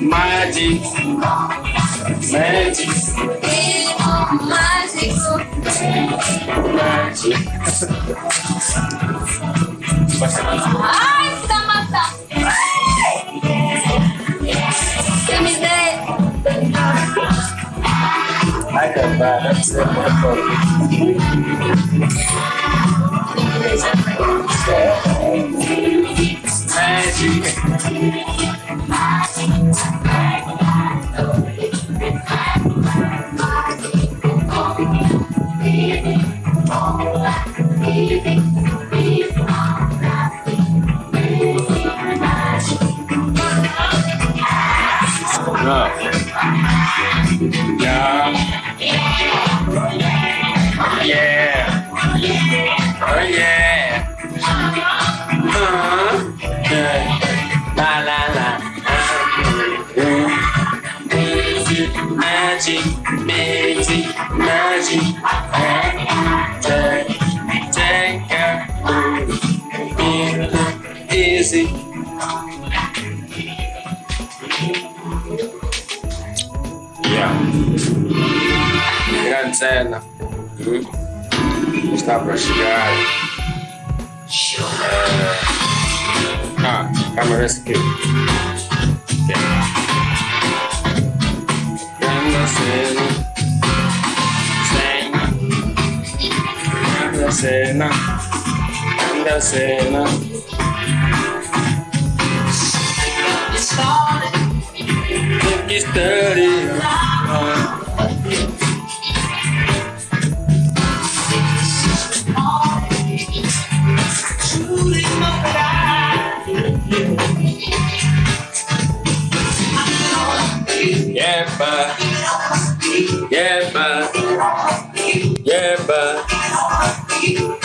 Magic. Magic. Mágico. Magic. Ai, você matando. Você me dê. Ai, cara, deve ser muito No. Magic, magic, magic. Take, take care. Easy. Yeah. Grande cena. Está para chegar. É... Ah, câmera aqui. Andersen, Andersen, Andersen. Look, it's dirty. Yeah, but yeah, but yeah, but